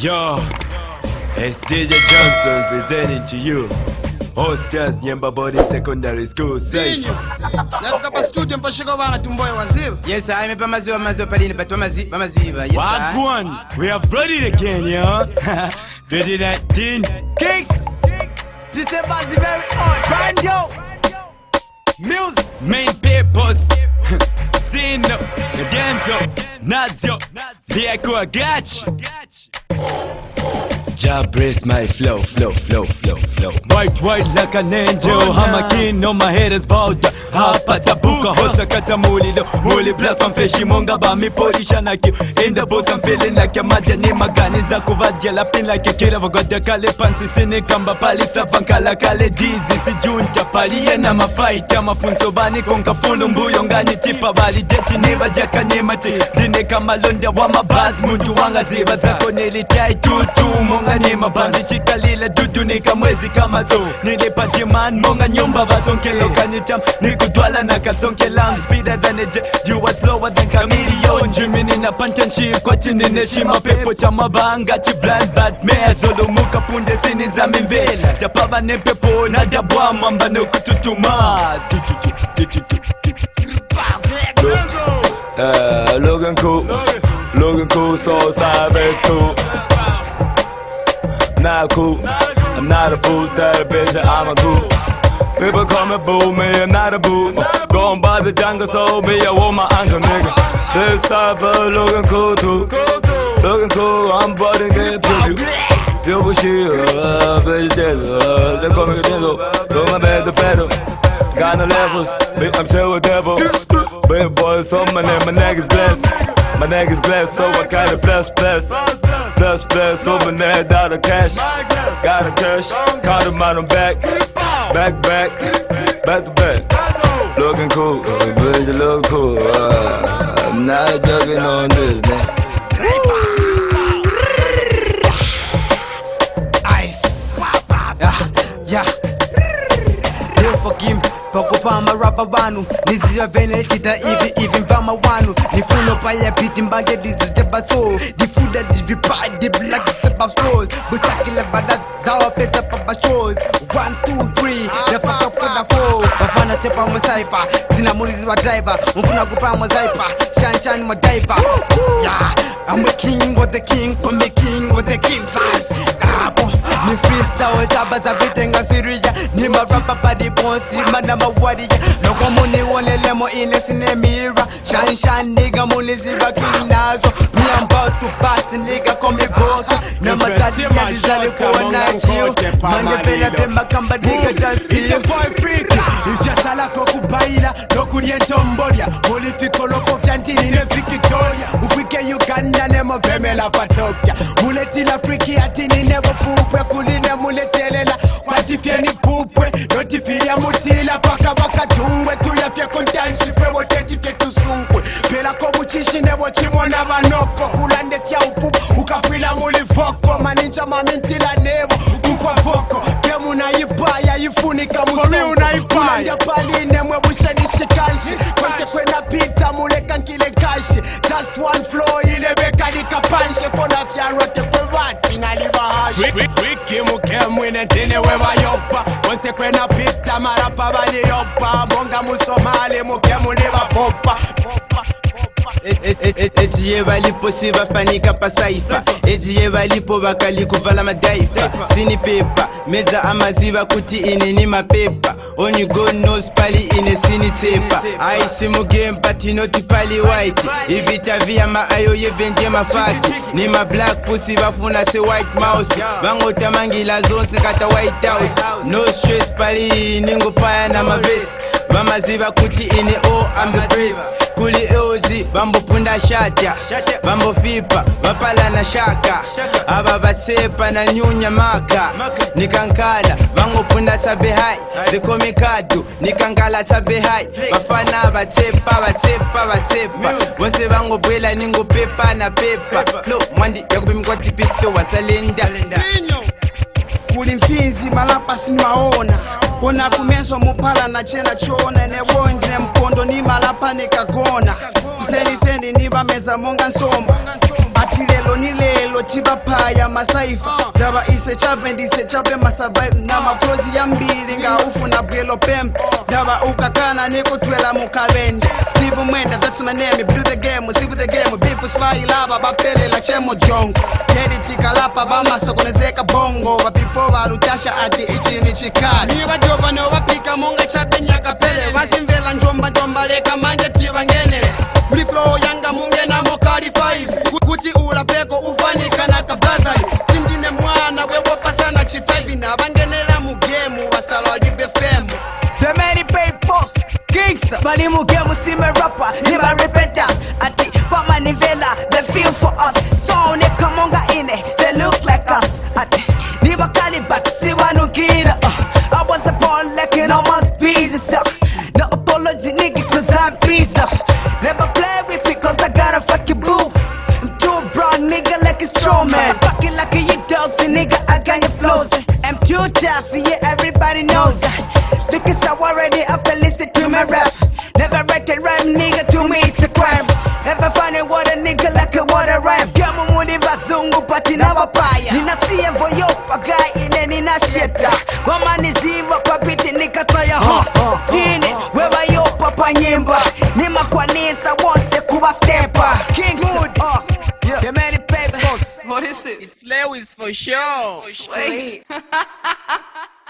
Yo, it's DJ Johnson presenting to you. Hostess Nyemba Body Secondary School Safe. Sinyo. Pa studio mpashika bana tumboye waziba. Yes, I mepe maziwa maziwa palini but bamazi bamaziba. Yes, I. Wagwan, we have brought it again, yo. 2019 Kicks December is very hot. Brand yo. Music Main purpose Scene up, the dance up, Nazi Job brace my flow, flow, flow, flow, flow. White, white like an angel. I'm a king on my head is bowed. Hapa tabuka buka hosa kata mulilo Muli blast man feshi monga ba mi polisha na ki In the boat I'm feeling like a madja, ni magani za la pin like a killer Vagoda kale pansi sini kamba pali safankala kale dizi Si junta pali yena mafight ya mafunso bani konka funu mbuyo ngani tipa bali jeti ni vadja ni mati Dine kama londa wa mabaz mundu wanga ziva zako nilitai tutu na ni mabanzi chikalile tutunika mwezi kama zo nilipatimani monga nyumba vasonkelo kanyitam nikutwala na kalsonkelam spida daneje juwa slower than kamilion jimini na pantanshi kwachinineshima pepo cha mabanga chiblanbat meazolumuka punde sini za mimvela tapava ne pepo na dabwa mamba nokututuma Uh, Logan Cool, Logan Cool, so savage cool. Not cool, I'm not a fool, that bitch, I'm a cool. People call me boo, me, I'm not a boo. Going by the jungle, so me, I want my uncle, nigga. This cypher looking cool too. Looking cool, I'm to get pretty. Yo, but shit, uh, bitch, dead, uh, they call me Denzel. Do my bed, the pedal. Got no levels, bitch, I'm chill with devil. Big boy, so my name, my neck is blessed. My neck is blessed, so I got a flesh, blessed. Blessed, so my neck out of cash. Got a cash, caught him out on back. Back, back, back to back. Looking cool, bitch, you look cool. Uh, I'm not joking on this, man. Ice. Yeah, yeah. Leo forgive pakupa marapa banu niziva vene chita ivi ivi mvama wanu. Nifuno paya piti mbange diziteba so. Difuda divipa di black step of stores busakile balas zawa pesta papa shows. One two three nafaka kwenda four. Wafana tepa musaifa sina mulizi wa driver. Mfuna kupa muzaifa shan shan madaiva yeah I'm a king with the king, I'm the king with the king size. Ah. ni freestyle taba za vitenga sirija. Ni marapa padi bonsima na mawarija. Loko muniwonelemo ile sinemira shanshan niga muniziva kinazo. Piyampa watu basi niliga kwa migota na masadi yalizalikuwa nayo mangependa pema kambadiga jasivyasalako kubaila. Nokulya entombolya mulifikoloko vya ndini ne vikitoria ufike uganda nemopemela patokya muletila afriki atini nevopupwe kuline muletelela. Kwacifyeni pupwe. Notifilya muti mwebushenishikanshi kwanse kwenapita mulekankile kashi just one flow ilebekanika kona fyarote kwevati nalibahashi wiki mukemwine ntine wevayopa kwanse kwenapita marapa valiyopa monga musomali mukemulivapopa ejiye balipo sibafanika pasaifa ejiye balipo bakali kuvala madaifa sini pepa meja amaziba kuti ine ni mapepa. Only god knows pali ine sini tsepa. Aisi mugempa tinoti pali white. Ivita viyama ayo yevenje mafaki. Ni ma black pussy bafuna se white mouse. Bangotamangila zonse kata white house. No stress pali ningopaya na mavesi. Bamaziba kuti ine o am the best kuli euzi vambopunda shata vambofipa bapala na shaka. Aba vasepa na nyunya maka. Nikankala vangopunda sabehai vikomikadu nikankala sabehai vafana vasepa vasepa bango bwela ningo pepa na pepa. Flo mwandi yakupimikatipisto wasalenda kuli mfinzi malapa sinwaona ona kumezo muphala nachena choone newongi nempondo nimala panikagona useniseni nibameza monga nsomba. Bathi lelo nilelo tibaphaya masaifa. Zaba isechabe ndisechabe masavive namaflozi yambili ngawufuna bwelo pempe ndaba ukakana nikutwela mukavende steve mwenda that's my name. Brew the game sibu the game. Bifu swayilaba baphelela chemo jongo. Dedi tikalapa bamasokonezeka bongo. Vapipo valutasha ati ichini chikali nivajopa novapika monga chape nyakapele vasimvela njomba njomba leka manje. kuti ulapeko ufanikana kabazali sindine mwana wewopasana chifevi na vangenera mu gemu vasala walibe femu. The gemu sime rapper, ati pamanivela, too tough, yeah everybody knows that. Because I already after listen to my rap. Never write a rhyme, nigga, to me it's a crime. Never find a water nigga like a water rhyme. Kama muni vazungu pati na wapaya. Ninasia voyo pagai ine nina sheta. Papers. What is for sure. Sweet.